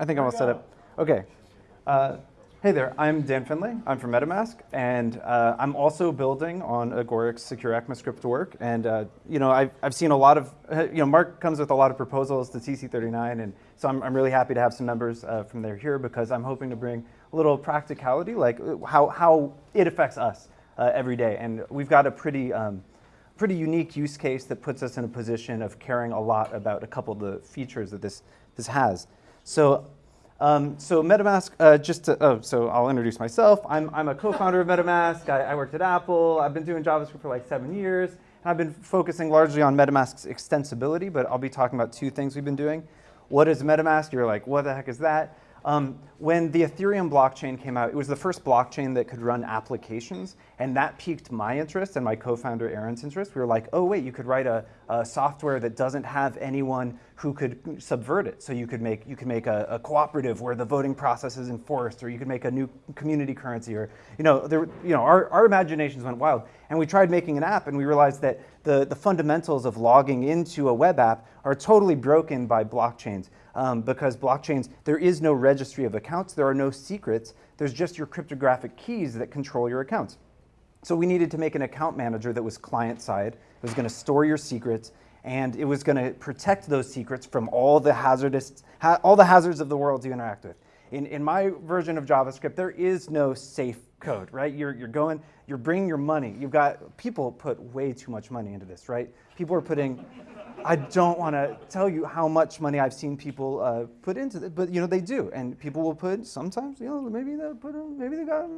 I think I'm all set up. Okay. Uh, hey there, I'm Dan Finlay. I'm from MetaMask, and uh, I'm also building on Agoric's secure ECMAScript work. And uh, you know, I've, I've seen a lot of, you know, Mark comes with a lot of proposals to TC39, and so I'm, I'm really happy to have some members uh, from there here because I'm hoping to bring a little practicality, like how, how it affects us uh, every day. And we've got a pretty, um, pretty unique use case that puts us in a position of caring a lot about a couple of the features that this, this has. So, um, so MetaMask, uh, just to, oh, so I'll introduce myself. I'm, I'm a co-founder of MetaMask. I, I, worked at Apple. I've been doing JavaScript for like seven years. And I've been focusing largely on MetaMask's extensibility, but I'll be talking about two things we've been doing. What is MetaMask? You're like, what the heck is that? Um, when the Ethereum blockchain came out, it was the first blockchain that could run applications, and that piqued my interest and my co-founder Aaron's interest. We were like, oh wait, you could write a, a, software that doesn't have anyone who could subvert it. So you could make you could make a, a, cooperative where the voting process is enforced, or you could make a new community currency, or you know, there, you know, our, our imaginations went wild. And we tried making an app, and we realized that the, the fundamentals of logging into a web app are totally broken by blockchains um, because blockchains, there is no registry of accounts, there are no secrets, there's just your cryptographic keys that control your accounts. So we needed to make an account manager that was client-side, it was gonna store your secrets, and it was gonna protect those secrets from all the hazardous, ha all the hazards of the world you interact with. In, in my version of JavaScript, there is no safe code, right? You're, you're going, you're bringing your money. You've got, people put way too much money into this, right? People are putting I don't want to tell you how much money I've seen people uh, put into it, but you know they do, and people will put sometimes, you know, maybe they put, maybe they got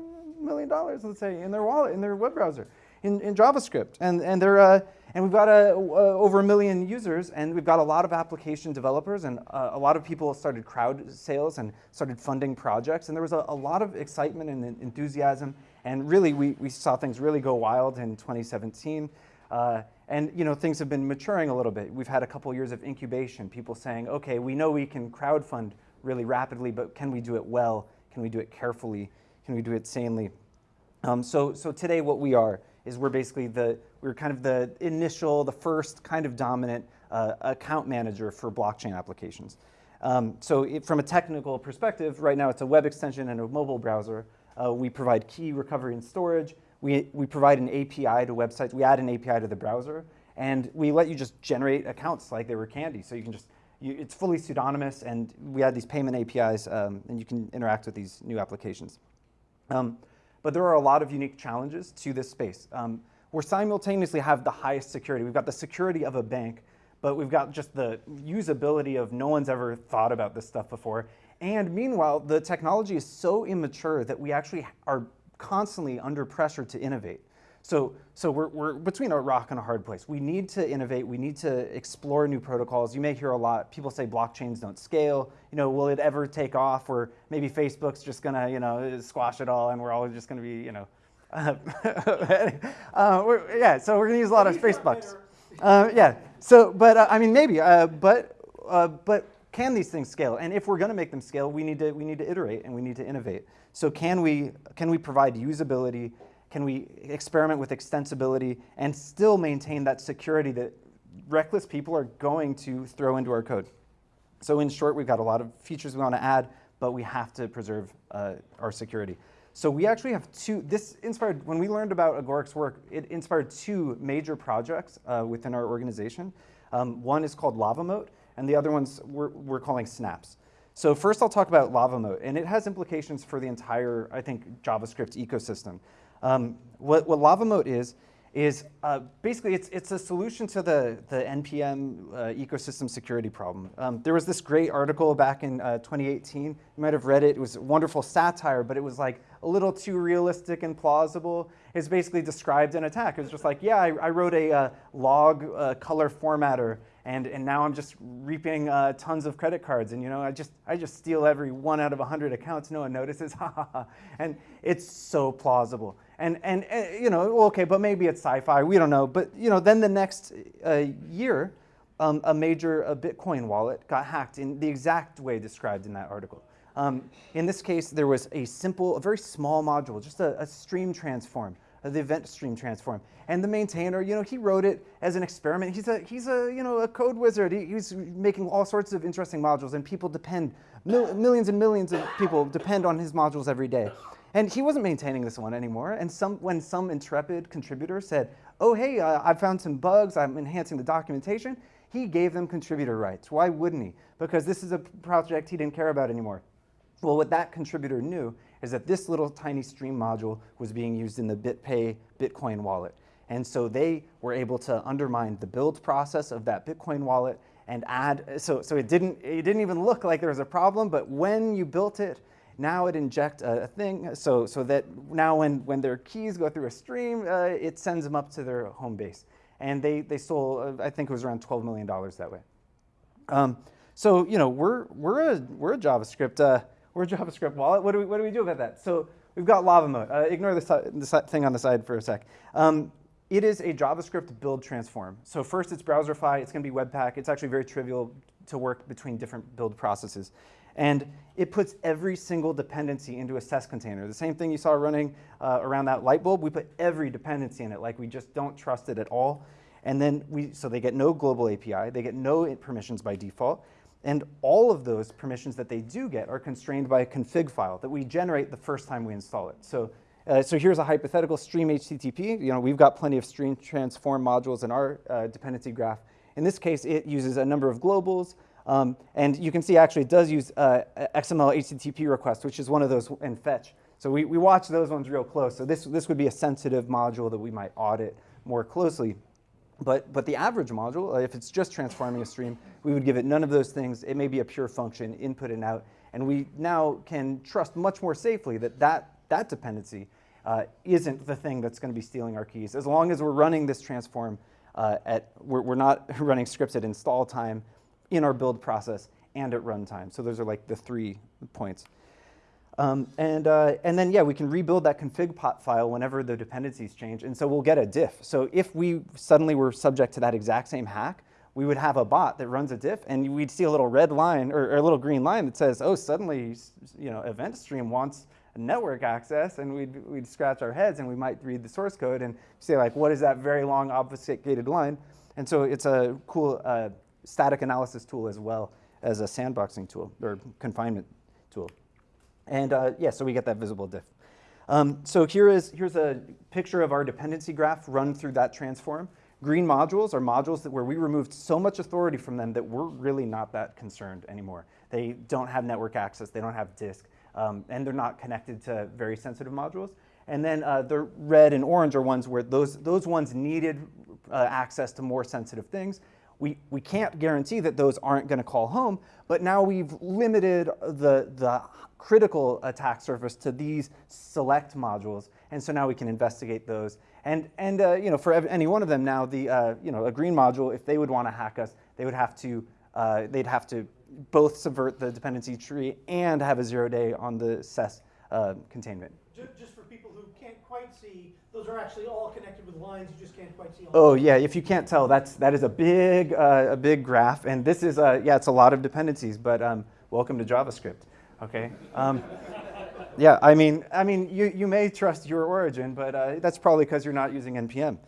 million dollars, let's say, in their wallet, in their web browser, in, in JavaScript, and and they're uh, and we've got uh, over a million users, and we've got a lot of application developers, and uh, a lot of people started crowd sales and started funding projects, and there was a, a lot of excitement and enthusiasm, and really we we saw things really go wild in 2017. Uh, and you know, things have been maturing a little bit. We've had a couple years of incubation, people saying, okay, we know we can crowdfund really rapidly, but can we do it well? Can we do it carefully? Can we do it sanely? Um, so, so today what we are is we're basically the, we're kind of the initial, the first kind of dominant uh, account manager for blockchain applications. Um, so it, from a technical perspective, right now it's a web extension and a mobile browser. Uh, we provide key recovery and storage. We, we provide an API to websites. We add an API to the browser, and we let you just generate accounts like they were candy. So you can just, you, it's fully pseudonymous, and we add these payment APIs, um, and you can interact with these new applications. Um, but there are a lot of unique challenges to this space. Um, we simultaneously have the highest security. We've got the security of a bank, but we've got just the usability of no one's ever thought about this stuff before. And meanwhile, the technology is so immature that we actually are constantly under pressure to innovate. So, so we're, we're between a rock and a hard place. We need to innovate. We need to explore new protocols. You may hear a lot, people say blockchains don't scale. You know, will it ever take off? Or maybe Facebook's just gonna, you know, squash it all and we're all just gonna be, you know, uh, uh, yeah, so we're gonna use a lot of Facebooks. Uh, yeah, so, but uh, I mean, maybe, uh, but, uh, but can these things scale? And if we're gonna make them scale, we need to, we need to iterate and we need to innovate. So can we, can we provide usability? Can we experiment with extensibility and still maintain that security that reckless people are going to throw into our code? So in short, we've got a lot of features we want to add, but we have to preserve uh, our security. So we actually have two, this inspired, when we learned about Agoric's work, it inspired two major projects uh, within our organization. Um, one is called LavaMoat, and the other one's we're, we're calling Snaps. So first I'll talk about LavaMoat, and it has implications for the entire, I think, JavaScript ecosystem. Um, what, what LavaMoat is, is uh, basically it's, it's a solution to the, the NPM uh, ecosystem security problem. Um, there was this great article back in uh, 2018. You might have read it. It was wonderful satire, but it was like a little too realistic and plausible. It's basically described an attack. It was just like, yeah, I, I wrote a uh, log uh, color formatter and, and now I'm just reaping uh, tons of credit cards, and you know, I just, I just steal every one out of 100 accounts, no one notices, ha ha ha. And it's so plausible. And, and, uh, you know, okay, but maybe it's sci-fi, we don't know. But you know, then the next uh, year, um, a major a Bitcoin wallet got hacked in the exact way described in that article. Um, in this case, there was a simple, a very small module, just a, a stream transform the event stream transform. And the maintainer, you know, he wrote it as an experiment. He's a, he's a you know, a code wizard. He, he's making all sorts of interesting modules, and people depend, mil millions and millions of people depend on his modules every day. And he wasn't maintaining this one anymore. And some, when some intrepid contributor said, oh, hey, uh, I found some bugs, I'm enhancing the documentation, he gave them contributor rights. Why wouldn't he? Because this is a project he didn't care about anymore. Well, what that contributor knew is that this little tiny stream module was being used in the BitPay Bitcoin wallet. And so they were able to undermine the build process of that Bitcoin wallet and add, so, so it, didn't, it didn't even look like there was a problem, but when you built it, now it inject a, a thing so, so that now when, when their keys go through a stream, uh, it sends them up to their home base. And they, they sold, uh, I think it was around $12 million that way. Um, so, you know, we're, we're, a, we're a JavaScript, uh, we're JavaScript wallet. What do we, what do, we do about that? So we've got LavaMoat. Uh, ignore this, the, thing on the side for a sec. Um, it is a JavaScript build transform. So first it's Browserify, it's gonna be Webpack. It's actually very trivial to work between different build processes. And it puts every single dependency into a SES container. The same thing you saw running uh, around that light bulb, we put every dependency in it, like we just don't trust it at all. And then we, so they get no global API, they get no permissions by default, and all of those permissions that they do get are constrained by a config file that we generate the first time we install it. So, uh, so here's a hypothetical stream HTTP. You know, we've got plenty of stream transform modules in our uh, dependency graph. In this case, it uses a number of globals, um, and you can see actually it does use uh, XML HTTP request, which is one of those in fetch. So we, we watch those ones real close. So this, this would be a sensitive module that we might audit more closely. But, but the average module, uh, if it's just transforming a stream, we would give it none of those things. It may be a pure function, input and out. And we now can trust much more safely that that, that dependency uh, isn't the thing that's going to be stealing our keys. As long as we're running this transform uh, at, we're, we're not running scripts at install time, in our build process and at runtime. So those are like the three points. Um, and, uh, and then, yeah, we can rebuild that config pot file whenever the dependencies change. And so we'll get a diff. So if we suddenly were subject to that exact same hack, we would have a bot that runs a diff, and we'd see a little red line or, or a little green line that says, oh, suddenly, you know, event stream wants network access, and we'd, we'd scratch our heads, and we might read the source code and say, like, what is that very long obfuscated line? And so it's a cool uh, static analysis tool as well as a sandboxing tool or confinement tool. And uh, yeah, so we get that visible diff. Um, so here is, here's a picture of our dependency graph run through that transform. Green modules are modules that where we removed so much authority from them that we're really not that concerned anymore. They don't have network access, they don't have disk, um, and they're not connected to very sensitive modules. And then uh, the red and orange are ones where those, those ones needed uh, access to more sensitive things, we, we can't guarantee that those aren't going to call home, but now we've limited the, the critical attack surface to these select modules, and so now we can investigate those. And, and uh, you know, for any one of them now, the, uh, you know, a green module, if they would want to hack us, they would have to, uh, they'd have to both subvert the dependency tree and have a zero day on the SES uh, containment. Just for people who can't quite see, those are actually all connected with lines. You just can't quite see. oh yeah, if you can't tell, that's that is a big uh, a big graph, and this is uh, yeah, it's a lot of dependencies. But um, welcome to JavaScript. Okay. Um, yeah, I mean, I mean, you you may trust your origin, but uh, that's probably because you're not using npm.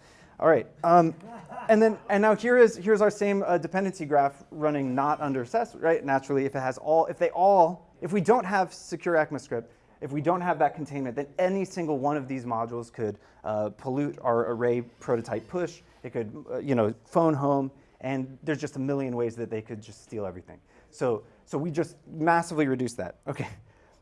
All right. Um, and then and now here is here's our same uh, dependency graph running not under SES, right? Naturally, if it has all, if they all, if we don't have secure ECMAScript, if we don't have that containment, then any single one of these modules could uh, pollute our array prototype push. It could, uh, you know, phone home, and there's just a million ways that they could just steal everything. So, so we just massively reduce that. Okay,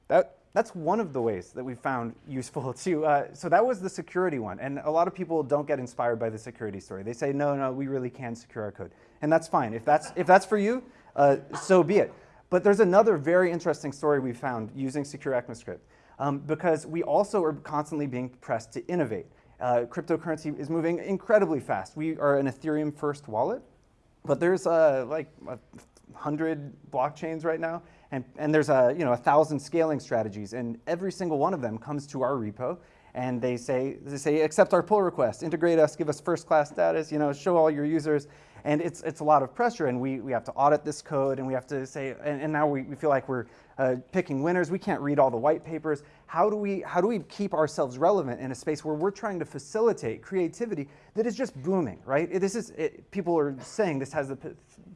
that, that's one of the ways that we found useful too. Uh, so that was the security one. And a lot of people don't get inspired by the security story. They say, no, no, we really can secure our code. And that's fine. If that's, if that's for you, uh, so be it. But there's another very interesting story we found using Secure ECMAScript um, because we also are constantly being pressed to innovate. Uh, cryptocurrency is moving incredibly fast. We are an Ethereum first wallet, but there's uh, like a hundred blockchains right now, and, and there's a, you know, a thousand scaling strategies, and every single one of them comes to our repo, and they say, they say accept our pull request, integrate us, give us first class status, you know, show all your users, And it's, it's a lot of pressure, and we, we have to audit this code, and we have to say, and, and now we, we feel like we're uh, picking winners. We can't read all the white papers. How do, we, how do we keep ourselves relevant in a space where we're trying to facilitate creativity that is just booming, right? It- This is, it, people are saying this has the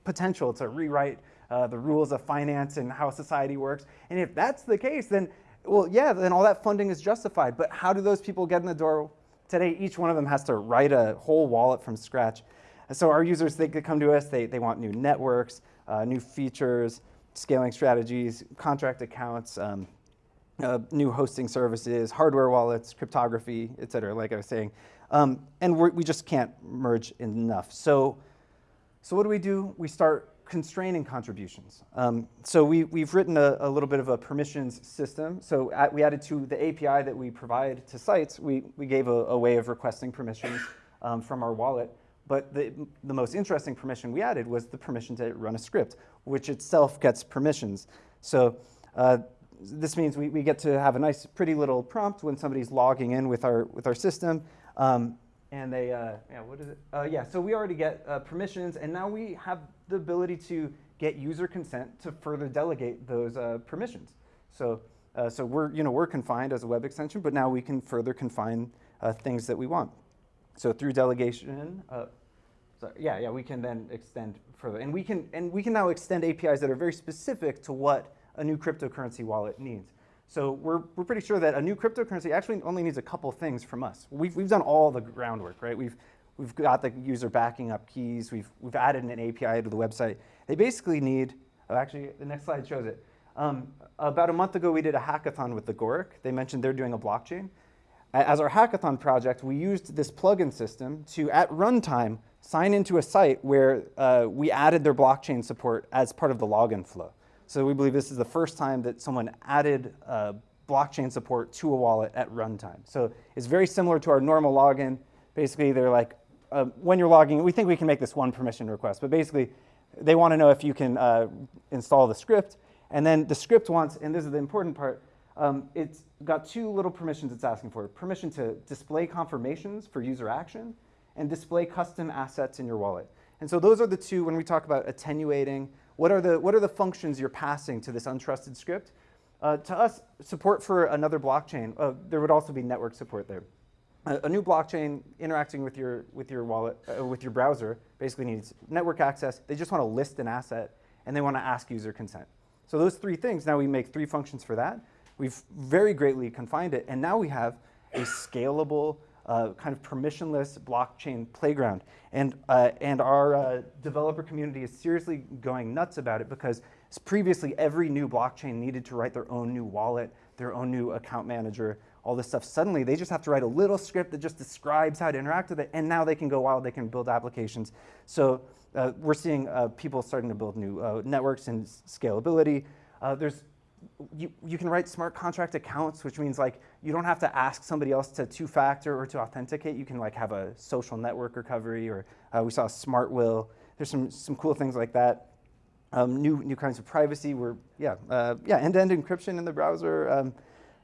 potential to rewrite uh, the rules of finance and how society works. And if that's the case, then, well, yeah, then all that funding is justified. But how do those people get in the door? Today, each one of them has to write a whole wallet from scratch. So our users, they come to us, they, they want new networks, uh, new features, scaling strategies, contract accounts, um, uh, new hosting services, hardware wallets, cryptography, et cetera, like I was saying. Um, and we just can't merge enough. So, so what do we do? We start constraining contributions. Um, so we, we've written a, a little bit of a permissions system. So at, we added to the API that we provide to sites, we, we gave a, a way of requesting permissions um, from our wallet. But the, the most interesting permission we added was the permission to run a script, which itself gets permissions. So uh, this means we, we get to have a nice, pretty little prompt when somebody's logging in with our, with our system. Um, and they, uh, yeah, what is it? Uh, yeah, so we already get uh, permissions, and now we have the ability to get user consent to further delegate those uh, permissions. So, uh, so we're, you know, we're confined as a web extension, but now we can further confine things that we want. So through delegation, uh, yeah, yeah, we can then extend further, and we can and we can now extend APIs that are very specific to what a new cryptocurrency wallet needs. So we're we're pretty sure that a new cryptocurrency actually only needs a couple things from us. We've we've done all the groundwork, right? We've we've got the user backing up keys. We've we've added an API to the website. They basically need. Oh, actually, the next slide shows it. Um, about a month ago, we did a hackathon with the Agoric. They mentioned they're doing a blockchain. As our hackathon project, we used this plugin system to, at runtime, sign into a site where uh, we added their blockchain support as part of the login flow. So we believe this is the first time that someone added uh, blockchain support to a wallet at runtime. So it's very similar to our normal login. Basically, they're like, uh, when you're logging, we think we can make this one permission request, but basically, they want to know if you can uh, install the script. And then the script wants, and this is the important part, um, it's got two little permissions it's asking for. Permission to display confirmations for user action and display custom assets in your wallet. And so those are the two, when we talk about attenuating, what are the, what are the functions you're passing to this untrusted script? Uh, to us, support for another blockchain, uh, there would also be network support there. A, a new blockchain interacting with your, with your wallet, uh, with your browser, basically needs network access. They just want to list an asset, and they want to ask user consent. So those three things, now we make three functions for that. We've very greatly confined it, and now we have a scalable, uh, kind of permissionless blockchain playground. And, uh, and our uh, developer community is seriously going nuts about it because previously every new blockchain needed to write their own new wallet, their own new account manager, all this stuff. Suddenly they just have to write a little script that just describes how to interact with it, and now they can go wild, they can build applications. So uh, we're seeing uh, people starting to build new uh, networks and scalability. There's you, you can write smart contract accounts, which means like you don't have to ask somebody else to two-factor or to authenticate. You can like have a social network recovery, or uh, we saw smart will. There's some some cool things like that. Um, new new kinds of privacy. We're yeah uh, yeah end-to-end encryption in the browser. Um,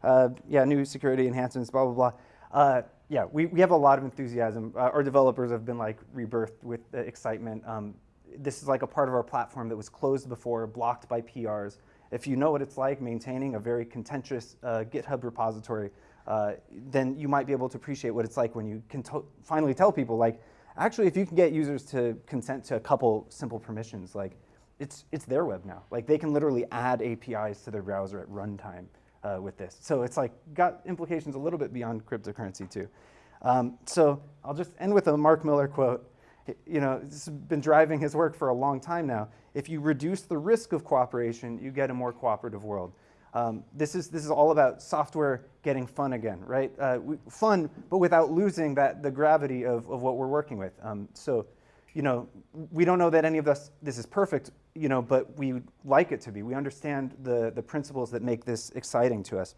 uh, yeah, new security enhancements. Blah blah blah. Uh, yeah, we, we have a lot of enthusiasm. Uh, our developers have been like rebirthed with excitement. Um, this is like a part of our platform that was closed before, blocked by PRs if you know what it's like maintaining a very contentious uh, GitHub repository, uh, then you might be able to appreciate what it's like when you can finally tell people, like, actually, if you can get users to consent to a couple simple permissions, like, it's, it's their web now. Like, they can literally add APIs to their browser at runtime uh, with this. So it's like got implications a little bit beyond cryptocurrency too. Um, so I'll just end with a Mark Miller quote you know, this has been driving his work for a long time now. If you reduce the risk of cooperation, you get a more cooperative world. Um, this, is, this is all about software getting fun again, right? Uh, we, fun, but without losing that, the gravity of, of what we're working with. Um, so, you know, we don't know that any of us, this is perfect, you know, but we like it to be. We understand the, the principles that make this exciting to us.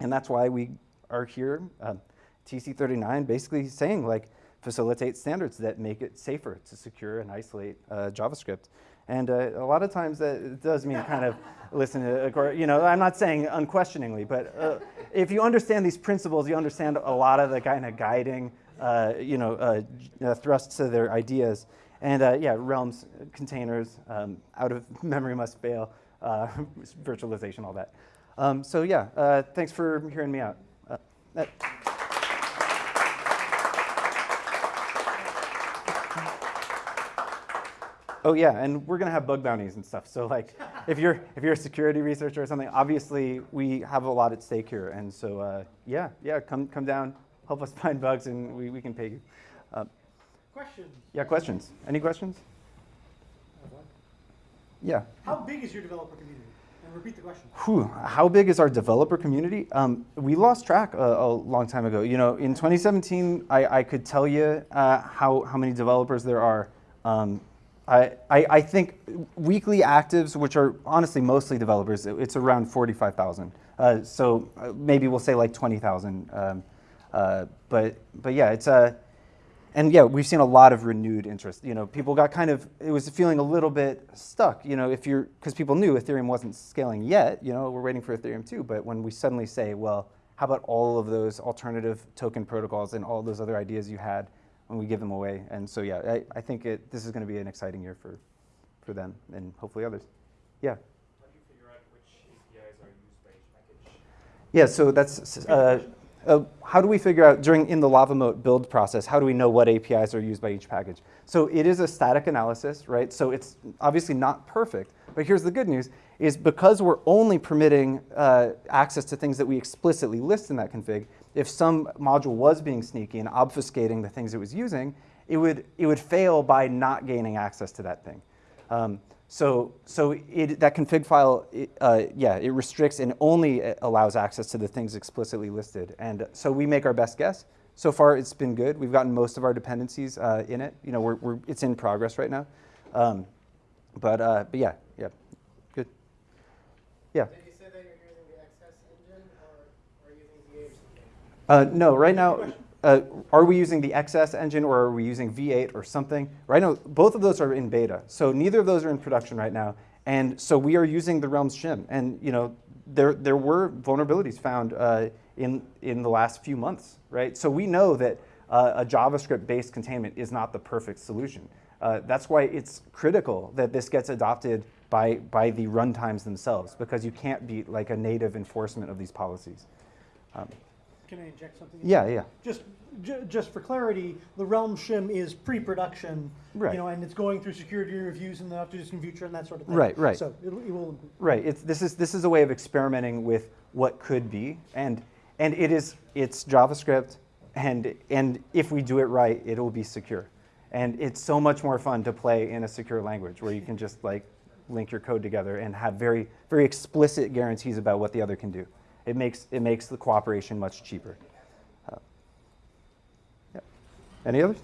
And that's why we are here, uh, um, TC39, basically saying like, facilitate standards that make it safer to secure and isolate uh, JavaScript. And uh, a lot of times that does mean kind of listen to, you know, I'm not saying unquestioningly, but uh, if you understand these principles, you understand a lot of the kind of guiding, uh, you know, uh, thrusts of their ideas. And uh, yeah, realms, containers, um, out of memory must fail, uh, virtualization, all that. Um, so yeah, uh, thanks for hearing me out. Uh, that- Oh yeah, and we're gonna have bug bounties and stuff. So like, if you're if you're a security researcher or something, obviously we have a lot at stake here. And so uh, yeah, yeah, come come down, help us find bugs, and we, we can pay you. Uh, Questions? yeah, questions? Any questions? Yeah. How big is your developer community? And repeat the question. Whew, how big is our developer community? Um, we lost track a, a long time ago. You know, in 2017, I, I could tell you uh, how, how many developers there are. Um, I, I, think weekly actives, which are honestly mostly developers, it's around 45,000. Uh, so uh, maybe we'll say like 20,000. Um, uh, but, but yeah, it's a, and yeah, we've seen a lot of renewed interest. You know, people got kind of, it was feeling a little bit stuck, you know, if you're, because people knew Ethereum wasn't scaling yet, you know, we're waiting for Ethereum too. but when we suddenly say, well, how about all of those alternative token protocols and all those other ideas you had when we give them away? And so yeah, I, I think it, this is going to be an exciting year for, for them and hopefully others. Yeah. How do you figure out which APIs are used by each package? Yeah, so that's, uh, uh, how do we figure out during, in the Lava Moat build process, how do we know what APIs are used by each package? So it is a static analysis, right? So it's obviously not perfect, but here's the good news, is because we're only permitting uh, access to things that we explicitly list in that config, if some module was being sneaky and obfuscating the things it was using, it would, it would fail by not gaining access to that thing. Um, so, so it, that config file, it, uh, yeah, it restricts and only uh, allows access to the things explicitly listed. And so we make our best guess. So far, it's been good. We've gotten most of our dependencies uh, in it. You know, we're, we're, it's in progress right now. Um, but, uh, but yeah. Yeah. Did you say that you're using the XS engine or are you using V8? Uh, no, right now, uh, are we using the XS engine or are we using V8 or something? Right now, both of those are in beta. So neither of those are in production right now. And so we are using the Realms shim. And you know, there, there were vulnerabilities found uh, in, in the last few months, right? So we know that uh, a JavaScript-based containment is not the perfect solution. Uh, that's why it's critical that this gets adopted by, by the runtimes themselves, because you can't beat like a native enforcement of these policies. Um, Can I inject something? yeah, yeah. Just, ju- just for clarity, the Realm shim is pre-production. Right. You know, and it's going through security reviews in the not-too-distant future and that sort of thing. Right, right. So it'll, it will, Right. It's, this is this is a way of experimenting with what could be, and and it is it's JavaScript, and and if we do it right, it will be secure, and it's so much more fun to play in a secure language where you can just like link your code together and have very very explicit guarantees about what the other can do. It makes it makes the cooperation much cheaper. Uh, yeah. Any others?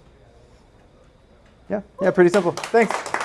Yeah. Yeah. Pretty simple. Thanks.